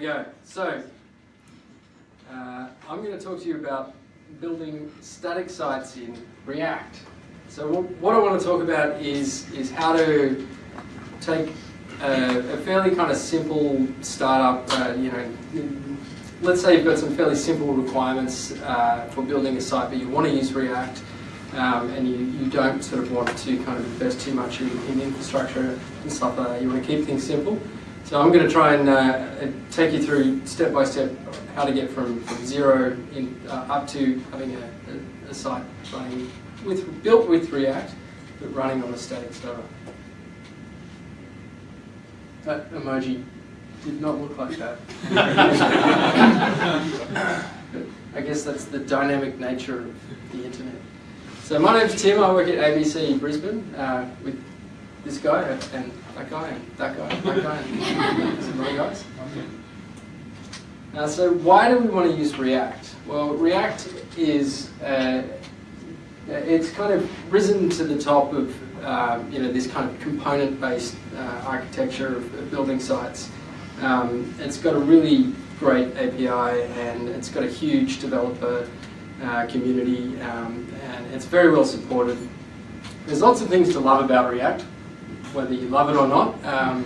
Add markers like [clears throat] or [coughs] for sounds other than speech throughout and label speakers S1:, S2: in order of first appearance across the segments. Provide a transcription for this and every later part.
S1: we go. So, uh, I'm going to talk to you about building static sites in React. So what I want to talk about is, is how to take a, a fairly kind of simple startup, uh, you know, let's say you've got some fairly simple requirements uh, for building a site, but you want to use React, um, and you, you don't sort of want to kind of invest too much in, in infrastructure and stuff like that. You want to keep things simple. So I'm going to try and uh, take you through step by step how to get from, from zero in, uh, up to having a, a, a, site running with built with React, but running on a static server. That emoji did not look like that. [laughs] I guess that's the dynamic nature of the internet. So my name's Tim, I work at ABC in Brisbane uh, with this guy and that guy and that guy and that guy and [laughs] some other guys. Uh, so why do we want to use React? Well, React is, uh, it's kind of risen to the top of uh, you know, this kind of component-based uh, architecture of, of, building sites. Um, it's got a really great API and it's got a huge developer uh, community, um, and it's very well supported. There's lots of things to love about React, whether you love it or not. Um,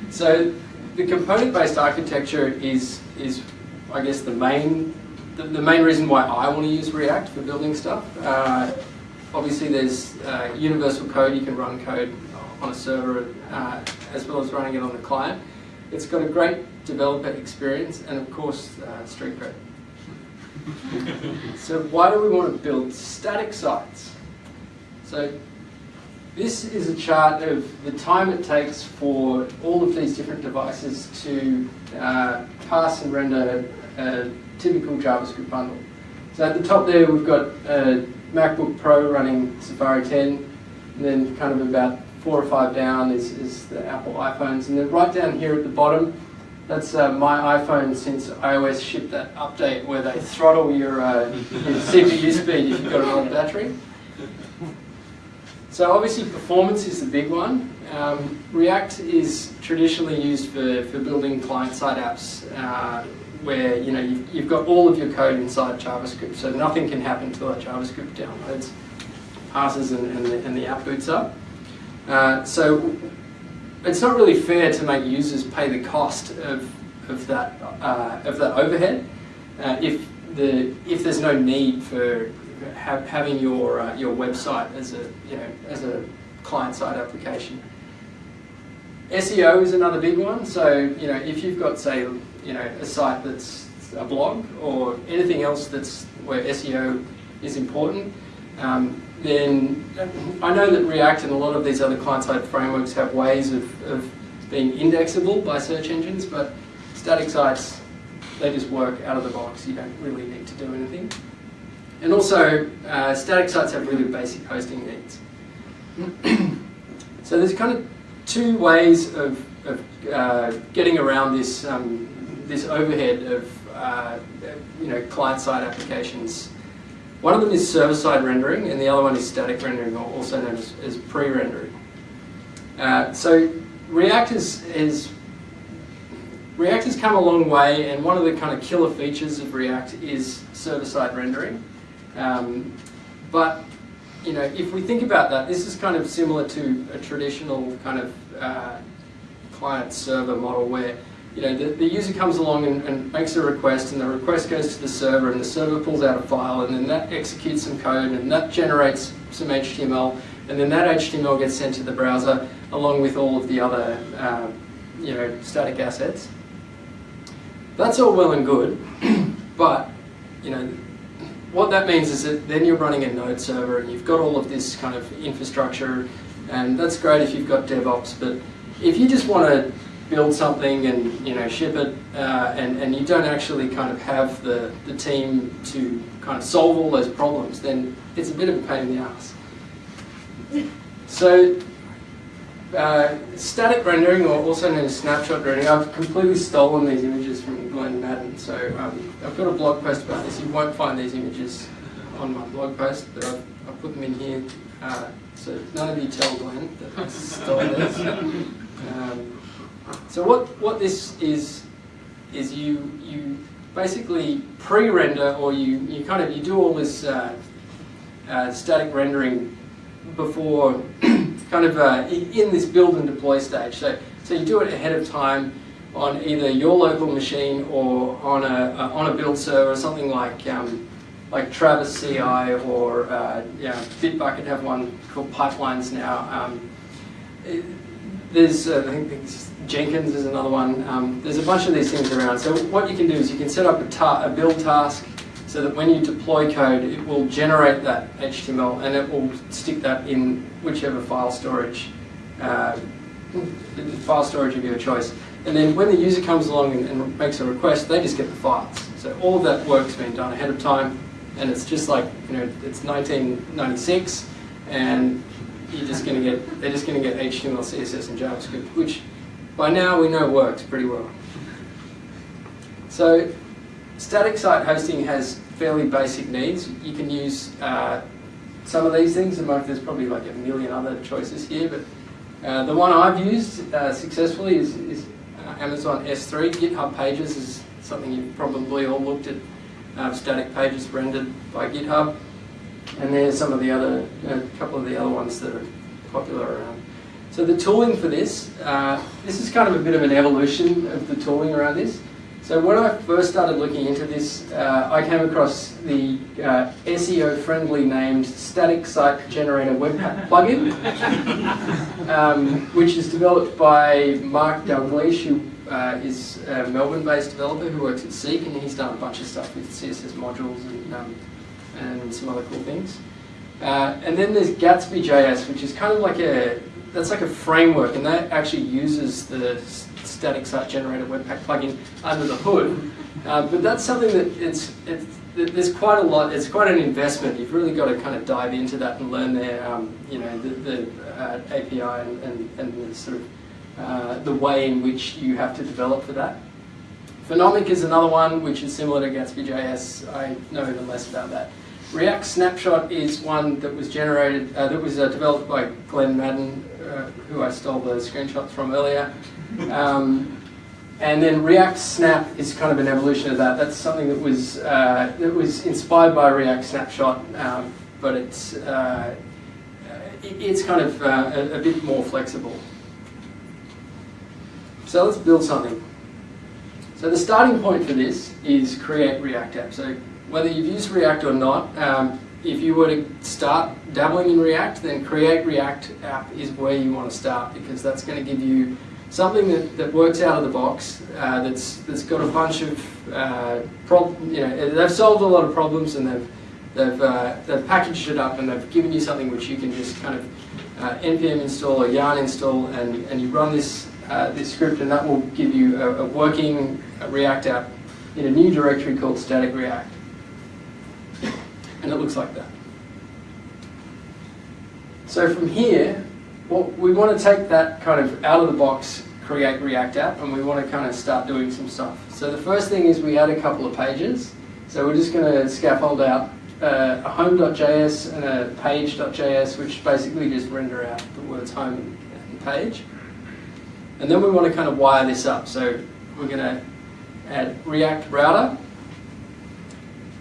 S1: [laughs] so the component-based architecture is, is, I guess, the main, the, the, main reason why I want to use React for building stuff. Uh, obviously, there's uh, universal code. You can run code on a server uh, as well as running it on the client. It's got a great developer experience and, of course, uh, street cred [laughs] so why do we want to build static sites? So this is a chart of the time it takes for all of these different devices to uh, pass and render a typical JavaScript bundle. So at the top there we've got a MacBook Pro running Safari 10, and then kind of about four or five down is, is the Apple iPhones, and then right down here at the bottom that's uh, my iPhone since iOS shipped that update where they throttle your, uh, your [laughs] CPU speed if you've got an old battery. So obviously performance is the big one. Um, React is traditionally used for, for building client-side apps uh, where you know, you've, you've, got all of your code inside JavaScript, so nothing can happen until that JavaScript downloads, passes, and, and, the, and the app boots up. Uh, so it's not really fair to make users pay the cost of, of, that, uh, of that overhead uh, if, the, if there's no need for ha having your, uh, your website as a, you know, as a client-side application. SEO is another big one. So, you know, if you've got, say, you know, a site that's a blog or anything else that's where SEO is important, um, then I know that React and a lot of these other client-side frameworks have ways of, of being indexable by search engines, but static sites, they just work out of the box. You don't really need to do anything. And also, uh, static sites have really basic hosting needs. [clears throat] so there's kind of two ways of, of uh, getting around this, um, this overhead of uh, you know, client-side applications one of them is server-side rendering, and the other one is static rendering, also known as, as pre-rendering. Uh, so React is, is React has come a long way, and one of the kind of killer features of React is server-side rendering. Um, but you know, if we think about that, this is kind of similar to a traditional kind of uh, client-server model where you know, the, the user comes along and, and, makes a request and the request goes to the server and the server pulls out a file and then that executes some code and that generates some HTML and then that HTML gets sent to the browser along with all of the other uh, you know, static assets. That's all well and good, [clears throat] but you know, what that means is that then you're running a node server and you've got all of this kind of infrastructure and that's great if you've got DevOps, but if you just want to build something and you know ship it uh, and, and you don't actually kind of have the, the team to kind of solve all those problems, then it's a bit of a pain in the ass. So uh, static rendering, or also known as snapshot rendering, I've completely stolen these images from Glen Maddern. So um, I've got a blog post about this. You won't find these images on my blog post, but I've, I've put them in here. Uh, so none of you tell Glenn that I stole. [laughs] Um, So what, what this is, is you, you basically pre-render or you, you kind of, you do all this uh, uh, static rendering before [clears throat] kind of uh, in this build and deploy stage. So, so you do it ahead of time on either your local machine or on a, uh, on a build server something like um, like Travis CI or uh, yeah, Bitbucket have one called Pipelines now. Um, there's, uh, I think Jenkins is another one. Um, there's a bunch of these things around. So what you can do is you can set up a, a build task so that when you deploy code, it will generate that HTML and it will stick that in whichever file storage, uh, file storage of your choice. And then when the user comes along and, and, makes a request, they just get the files. So all that work's been done ahead of time, and it's just like you know it's 1996, and you're just going to get they're just going to get HTML, CSS, and JavaScript, which by now we know works pretty well. So static site hosting has fairly basic needs. You can use uh, some of these things, and there's probably like a million other choices here, but uh, the one I've used uh, successfully is, is Amazon S3. GitHub Pages is something you've probably all looked at, uh, static pages rendered by GitHub. And there's some of the other, a couple of the other ones that are popular around. So the tooling for this, uh, this is kind of a bit of an evolution of the tooling around this. So when I first started looking into this, uh, I came across the uh, SEO-friendly named Static Site Generator Webpack plugin, [laughs] um, which is developed by Mark Dalgleish, who uh, is a Melbourne-based developer who works at Seek, and he's done a bunch of stuff with CSS modules and, um, and some other cool things. Uh, and then there's Gatsby.js, which is kind of like a that's like a framework, and that actually uses the static site generator webpack plugin under the hood. Uh, but that's something that it's, it's, there's quite a lot, it's quite an investment. You've really got to kind of dive into that and learn their, um, you know, the, the uh, API and, and, and, the sort of uh, the way in which you have to develop for that. Phenomic is another one which is similar to Gatsby.js. I know even less about that. React Snapshot is one that was generated, uh, that was uh, developed by Glen Maddern, uh, who I stole the screenshots from earlier. Um, and then React Snap is kind of an evolution of that. That's something that was uh, that was inspired by React Snapshot, um, but it's uh, it's kind of uh, a, a, bit more flexible. So let's build something. So the starting point for this is create React app. So whether you've used React or not, um, if you were to start dabbling in React, then create React app is where you want to start because that's going to give you something that, that works out of the box, uh, that's, that's got a bunch of, uh, prob you know, they've solved a lot of problems and they've, they've, uh, they've packaged it up and they've given you something which you can just kind of uh, npm install or yarn install and, and you run this, uh, this script and that will give you a, a working React app in a new directory called static React. And it looks like that. So from here, well, we want to take that kind of out of the box create React app and we want to kind of start doing some stuff. So the first thing is we add a couple of pages. So we're just going to scaffold out uh, a home.js and a page.js which basically just render out the words home and page. And then we want to kind of wire this up. So we're going to add React router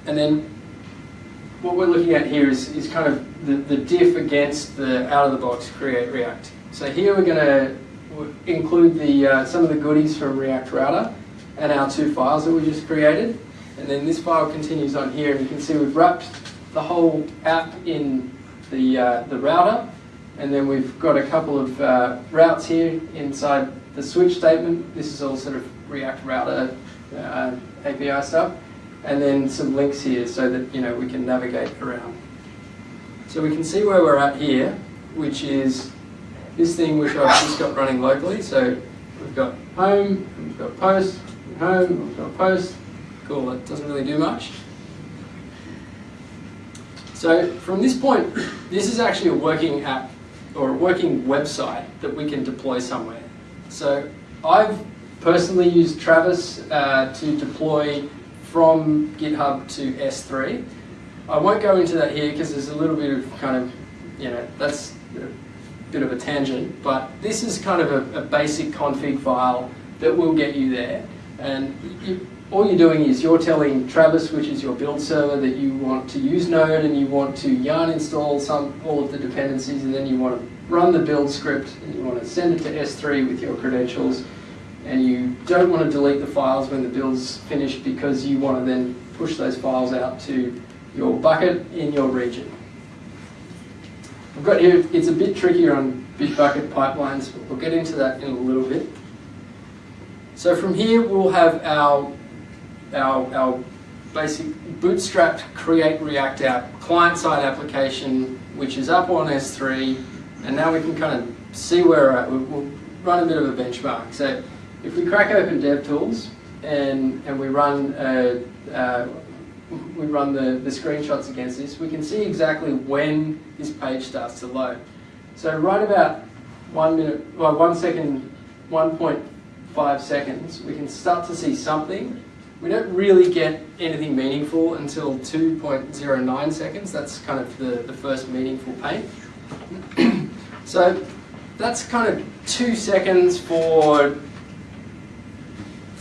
S1: and then what we're looking at here is, is kind of the, the diff against the out-of-the-box Create React. So here we're going to include the uh, some of the goodies from React Router and our two files that we just created. And then this file continues on here, and you can see we've wrapped the whole app in the, uh, the router. And then we've got a couple of uh, routes here inside the switch statement. This is all sort of React Router uh, API stuff and then some links here so that you know we can navigate around. So we can see where we're at here, which is this thing which I've just got running locally. So we've got home, we've got post, home, we've got post. Cool, that doesn't really do much. So from this point, this is actually a working app or a working website that we can deploy somewhere. So I've personally used Travis uh, to deploy from GitHub to S3. I won't go into that here because there's a little bit of kind of, you know, that's a bit of a tangent, but this is kind of a, a basic config file that will get you there. And you, all you're doing is you're telling Travis, which is your build server, that you want to use Node and you want to yarn install some all of the dependencies, and then you want to run the build script and you want to send it to S3 with your credentials, and you don't want to delete the files when the build's finished because you want to then push those files out to your bucket in your region. I've got here, it's a bit trickier on Bitbucket pipelines, but we'll get into that in a little bit. So from here we'll have our, our, our basic bootstrapped create React app client-side application which is up on S3 and now we can kind of see where we're at. We'll, run a bit of a benchmark. So if we crack open DevTools and, and we run uh, uh, we run the, the screenshots against this, we can see exactly when this page starts to load. So right about one minute, well, one second, 1.5 seconds, we can start to see something. We don't really get anything meaningful until 2.09 seconds. That's kind of the, the first meaningful paint. [clears throat] so that's kind of two seconds for,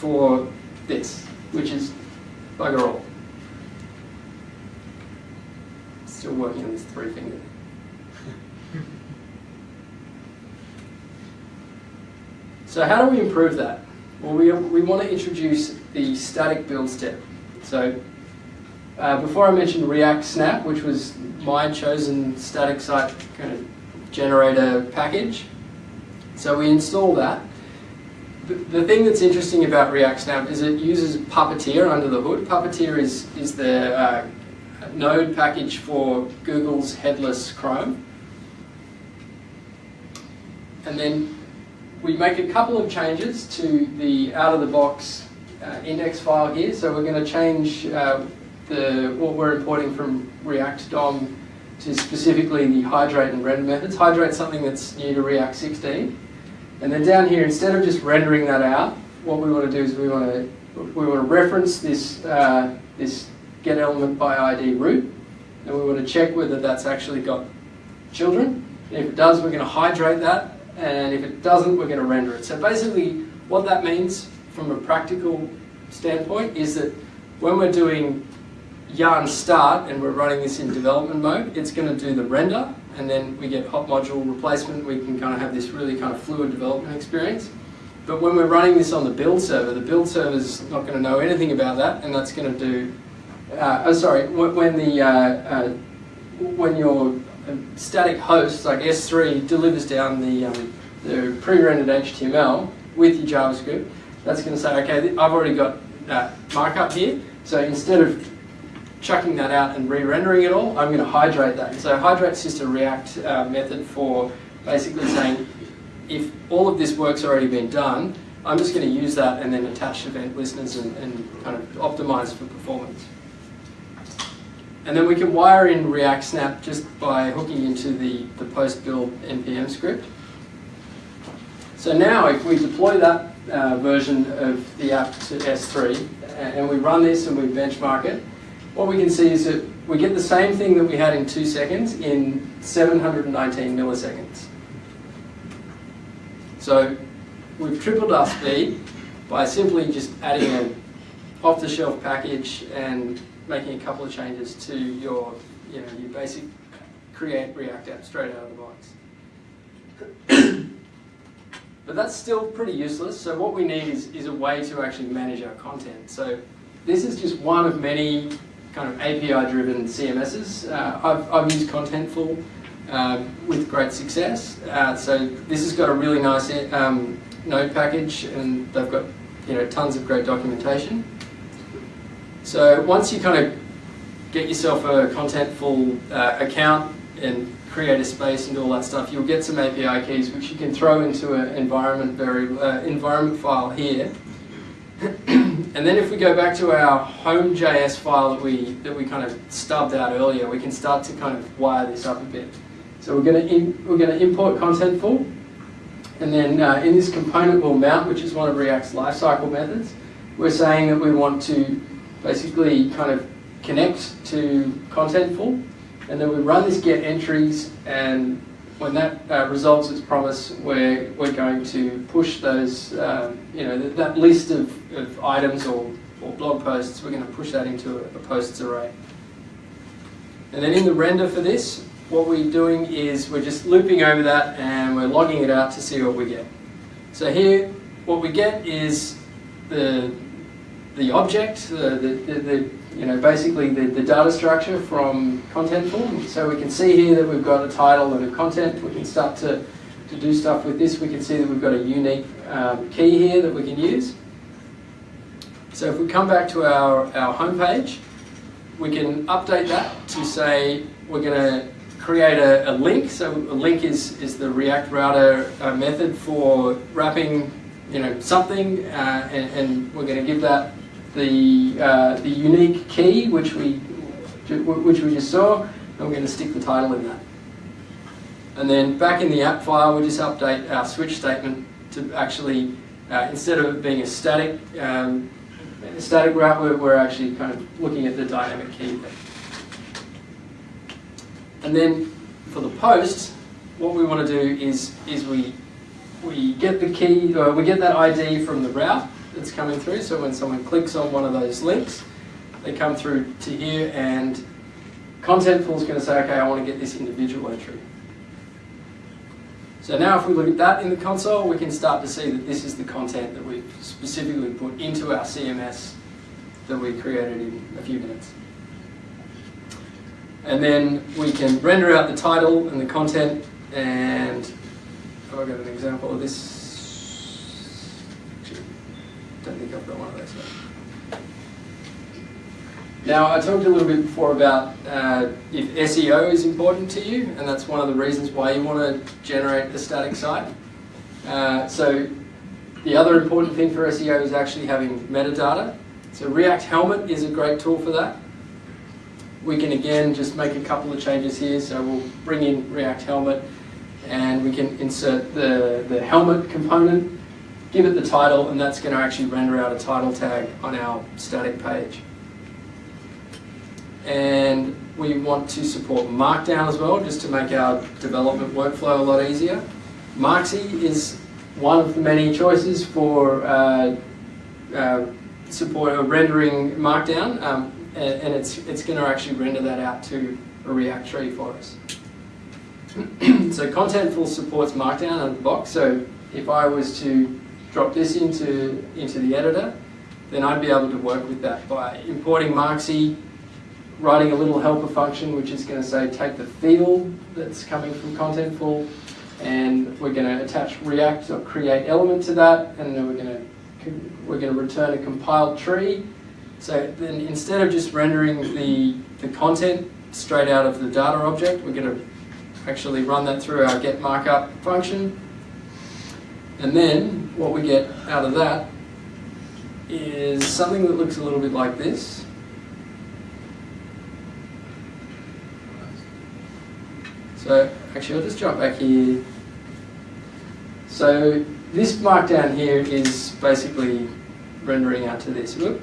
S1: for this, which is bugger all. Still working on this three finger. so how do we improve that? Well, we, we want to introduce the static build step. So uh, before I mentioned React Snap, which was my chosen static site kind of generator package. So we install that. The, thing that's interesting about React Snap is it uses Puppeteer under the hood. Puppeteer is, is the uh, node package for Google's headless Chrome. And then we make a couple of changes to the out-of-the-box uh, index file here. So we're going to change uh, the what we're importing from React DOM to specifically the hydrate and render methods. Hydrate something that's new to React 16. And then down here, instead of just rendering that out, what we want to do is we want to we want to reference this uh, this get element by ID root, and we want to check whether that's actually got children. And if it does, we're going to hydrate that, and if it doesn't, we're going to render it. So basically, what that means from a practical standpoint is that when we're doing yarn start and we're running this in development mode, it's going to do the render, and then we get hot module replacement. We can kind of have this really kind of fluid development experience. But when we're running this on the build server, the build server is not going to know anything about that, and that's going to do uh, oh sorry, when the uh, uh, when your static host like S3 delivers down the um, the pre-rendered HTML with your JavaScript, that's going to say, okay, I've already got markup here. So instead of chucking that out and re-rendering it all, I'm going to hydrate that. So hydrate's just a React uh, method for basically saying if all of this work's already been done, I'm just going to use that and then attach event listeners and, and kind of optimize for performance. And then we can wire in React Snap just by hooking into the, the post-build NPM script. So now if we deploy that uh, version of the app to S3 and we run this and we benchmark it, what we can see is that we get the same thing that we had in two seconds in 719 milliseconds. So we've tripled our speed by simply just adding an off-the-shelf package and making a couple of changes to your, you know, your basic create React app straight out of the box. [coughs] but that's still pretty useless. So what we need is, is a way to actually manage our content. So this is just one of many kind of API-driven CMSs. Uh, I've, I've used Contentful uh, with great success. Uh, so this has got a really nice um, node package and they've got you know tons of great documentation. So once you kind of get yourself a contentful uh, account and create a space and all that stuff, you'll get some API keys which you can throw into an environment very uh, environment file here. [clears throat] and then if we go back to our home.js file that we that we kind of stubbed out earlier, we can start to kind of wire this up a bit. So we're going to we're going to import contentful, and then uh, in this componentWillMount, which is one of React's lifecycle methods. We're saying that we want to basically kind of connect to Contentful, and then we run this get entries and when that uh, resolves its promise, we're, we're going to push those, um, you know, that, that list of, of items or, or blog posts, we're going to push that into a, a posts array. And then in the render for this, what we're doing is we're just looping over that and we're logging it out to see what we get. So here, what we get is the, the object, the, the, the you know, basically the, the data structure from Contentful. So we can see here that we've got a title and a content. We can start to, to do stuff with this. We can see that we've got a unique um, key here that we can use. So if we come back to our, our home page, we can update that to say we're going to create a, a, link. So a link is, is the React Router uh, method for wrapping you know, something, uh, and, and, we're going to give that the, uh, the unique key, which we, which we just saw, and we're going to stick the title in that. And then back in the app file, we just update our switch statement to actually, uh, instead of being a static, um, a static route, we're, we're actually kind of looking at the dynamic key there. And then for the post, what we want to do is, is we, we get the key, or we get that ID from the route that's coming through. So when someone clicks on one of those links, they come through to here and Contentful is going to say, okay, I want to get this individual entry. So now if we look at that in the console, we can start to see that this is the content that we've specifically put into our CMS that we created in a few minutes. And then we can render out the title and the content and oh, have I got an example of this? Don't think I've got one of those yet. Now, I talked a little bit before about uh, if SEO is important to you, and that's one of the reasons why you want to generate a static site. Uh, so the other important thing for SEO is actually having metadata. So React Helmet is a great tool for that we can again just make a couple of changes here. So we'll bring in React Helmet and we can insert the, the helmet component, give it the title, and that's going to actually render out a title tag on our static page. And we want to support Markdown as well, just to make our development workflow a lot easier. Marksy is one of the many choices for uh, uh, support or rendering Markdown. Um, and, and it's, it's going to actually render that out to a React tree for us. [clears throat] so Contentful supports Markdown out of the box, so if I was to drop this into, into the editor, then I'd be able to work with that by importing Marksy, writing a little helper function which is going to say take the field that's coming from Contentful, and we're going to attach React or create element to that, and then we're going to we're going to return a compiled tree, so then instead of just rendering the, the content straight out of the data object, we're going to actually run that through our get markup function. And then what we get out of that is something that looks a little bit like this. So actually I'll just jump back here. So this markdown here is basically rendering out to this. Whoop.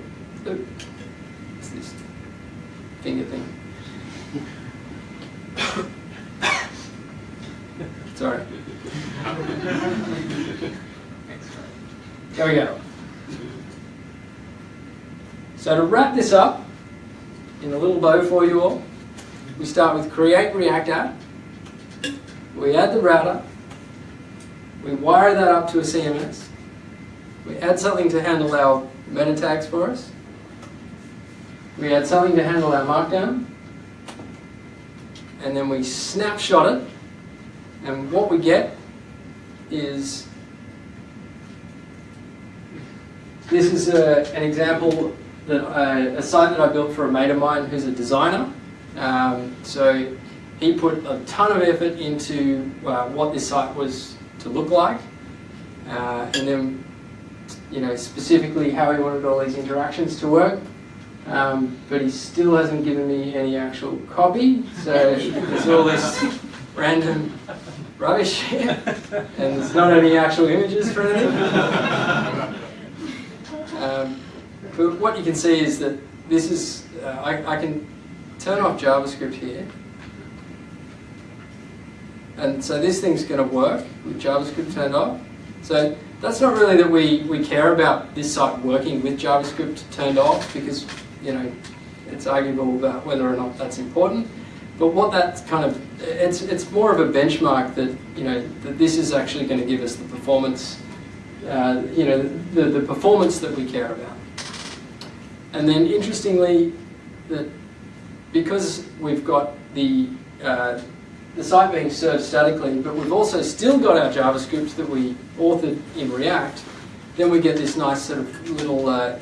S1: It's this finger thing. Sorry. There we go. So to wrap this up in a little bow for you all, we start with create React app. We add the router. We wire that up to a CMS. We add something to handle our meta tags for us. We add something to handle our markdown, and then we snapshot it, and what we get is this is a, an example that a site that I built for a mate of mine who's a designer. Um, so he put a ton of effort into uh, what this site was to look like, uh, and then you know specifically how he wanted all these interactions to work. Um, but he still hasn't given me any actual copy, so [laughs] there's all this random rubbish here, [laughs] and there's not any actual images for anything. [laughs] Um, but what you can see is that this is, uh, I, I can turn off JavaScript here, And so this thing's going to work with JavaScript turned off. So that's not really that we, we care about this site working with JavaScript turned off because, you know, it's arguable about whether or not that's important. But what that kind of, it's, it's more of a benchmark that, you know, that this is actually going to give us the performance, uh, you know, the, the performance that we care about. And then interestingly, that because we've got the, uh, the site being served statically, but we've also still got our JavaScript that we authored in React, then we get this nice sort of little, uh,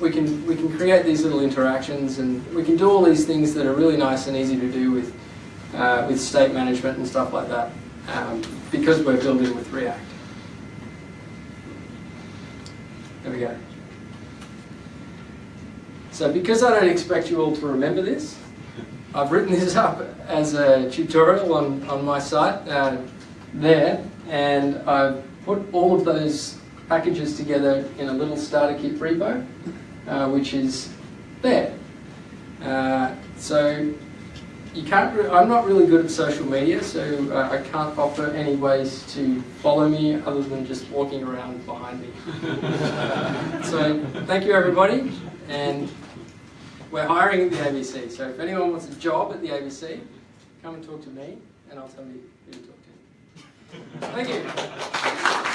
S1: we can, we can create these little interactions and we can do all these things that are really nice and easy to do with, uh, with state management and stuff like that um, because we're building with React. There we go. So because I don't expect you all to remember this, I've written this up as a tutorial on, on my site uh, there, and I've put all of those packages together in a little starter kit repo, uh, which is there. Uh, so you can't. I'm not really good at social media, so uh, I can't offer any ways to follow me other than just walking around behind me. [laughs] so thank you everybody, and we're hiring at the ABC. So if anyone wants a job at the ABC, come and talk to me, and I'll tell you who to talk to. Thank you.